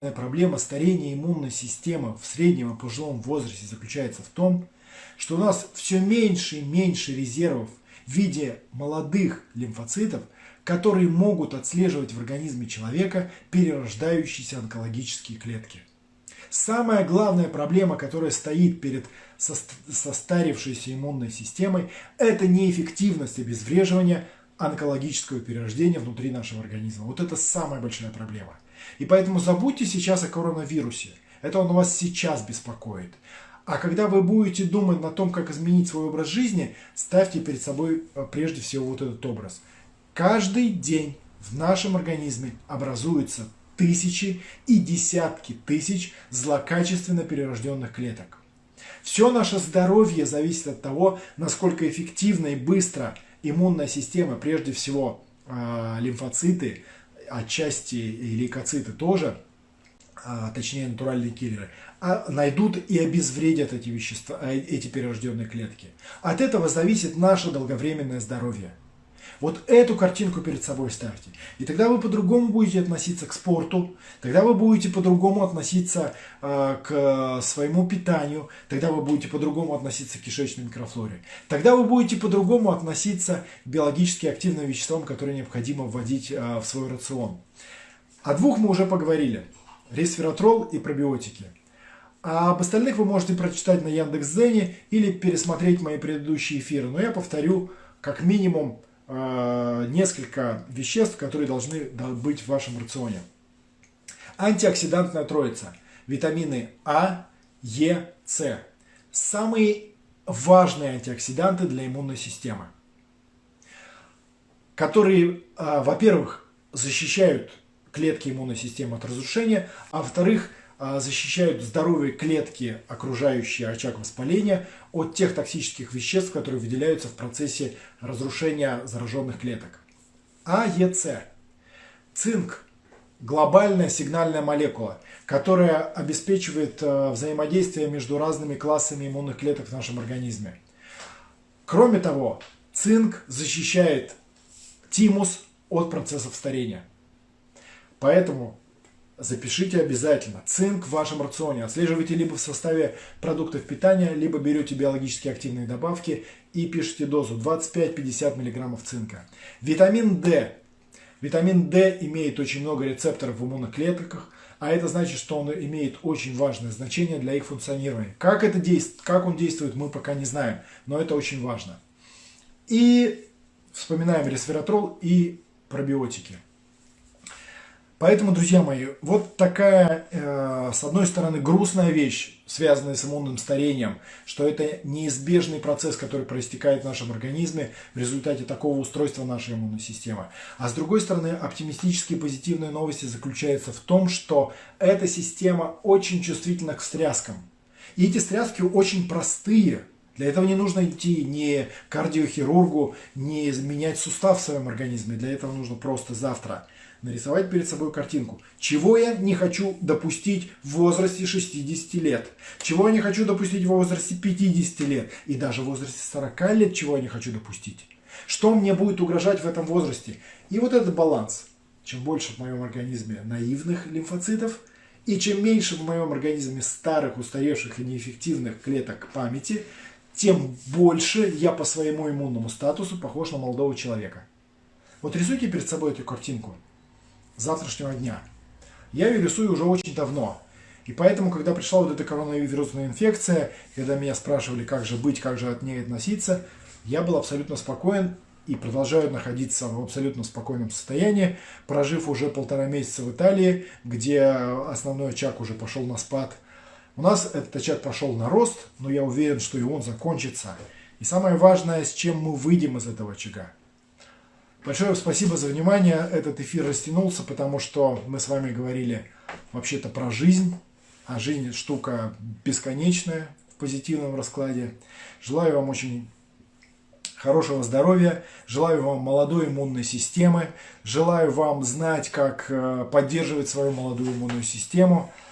Проблема старения иммунной системы в среднем и пожилом возрасте заключается в том, что у нас все меньше и меньше резервов в виде молодых лимфоцитов, которые могут отслеживать в организме человека перерождающиеся онкологические клетки. Самая главная проблема, которая стоит перед состарившейся иммунной системой, это неэффективность обезвреживания онкологического перерождения внутри нашего организма. Вот это самая большая проблема. И поэтому забудьте сейчас о коронавирусе. Это он вас сейчас беспокоит. А когда вы будете думать на том, как изменить свой образ жизни, ставьте перед собой э, прежде всего вот этот образ. Каждый день в нашем организме образуются тысячи и десятки тысяч злокачественно перерожденных клеток. Все наше здоровье зависит от того, насколько эффективно и быстро иммунная система, прежде всего э, лимфоциты, отчасти и лейкоциты тоже, а, точнее натуральные киллеры, а, найдут и обезвредят эти вещества, а, эти перерожденные клетки. От этого зависит наше долговременное здоровье. Вот эту картинку перед собой ставьте. И тогда вы по-другому будете относиться к спорту, тогда вы будете по-другому относиться э, к своему питанию, тогда вы будете по-другому относиться к кишечной микрофлоре, тогда вы будете по-другому относиться к биологически активным веществам, которые необходимо вводить э, в свой рацион. О двух мы уже поговорили. Ресвератрол и пробиотики. А об остальных вы можете прочитать на Яндекс.Зене или пересмотреть мои предыдущие эфиры. Но я повторю как минимум несколько веществ, которые должны быть в вашем рационе. Антиоксидантная троица. Витамины А, Е, С. Самые важные антиоксиданты для иммунной системы. Которые, э, во-первых, защищают клетки иммунной системы от разрушения, а во-вторых, защищают здоровые клетки, окружающие очаг воспаления, от тех токсических веществ, которые выделяются в процессе разрушения зараженных клеток. АЕЦ. Цинк – глобальная сигнальная молекула, которая обеспечивает э, взаимодействие между разными классами иммунных клеток в нашем организме. Кроме того, цинк защищает тимус от процессов старения. Поэтому запишите обязательно. Цинк в вашем рационе отслеживайте либо в составе продуктов питания, либо берете биологически активные добавки и пишите дозу 25-50 мг цинка. Витамин D. Витамин D имеет очень много рецепторов в иммунных клетках, а это значит, что он имеет очень важное значение для их функционирования. Как, это действует, как он действует, мы пока не знаем, но это очень важно. И вспоминаем ресвератрол и пробиотики. Поэтому, друзья мои, вот такая, э, с одной стороны, грустная вещь, связанная с иммунным старением, что это неизбежный процесс, который проистекает в нашем организме в результате такого устройства нашей иммунной системы. А с другой стороны, оптимистические позитивные новости заключаются в том, что эта система очень чувствительна к встряскам. И эти встряски очень простые. Для этого не нужно идти ни кардиохирургу, не менять сустав в своем организме. Для этого нужно просто завтра – нарисовать перед собой картинку. Чего я не хочу допустить в возрасте 60 лет? Чего я не хочу допустить в возрасте 50 лет? И даже в возрасте 40 лет чего я не хочу допустить? Что мне будет угрожать в этом возрасте? И вот этот баланс. Чем больше в моем организме наивных лимфоцитов, и чем меньше в моем организме старых, устаревших и неэффективных клеток памяти, тем больше я по своему иммунному статусу похож на молодого человека. Вот рисуйте перед собой эту картинку завтрашнего дня. Я ее рисую уже очень давно. И поэтому, когда пришла вот эта коронавирусная инфекция, когда меня спрашивали, как же быть, как же от ней относиться, я был абсолютно спокоен и продолжаю находиться в абсолютно спокойном состоянии, прожив уже полтора месяца в Италии, где основной очаг уже пошел на спад. У нас этот очаг пошел на рост, но я уверен, что и он закончится. И самое важное, с чем мы выйдем из этого очага. Большое спасибо за внимание. Этот эфир растянулся, потому что мы с вами говорили вообще-то про жизнь. А жизнь штука бесконечная в позитивном раскладе. Желаю вам очень хорошего здоровья, желаю вам молодой иммунной системы, желаю вам знать, как э, поддерживать свою молодую иммунную систему –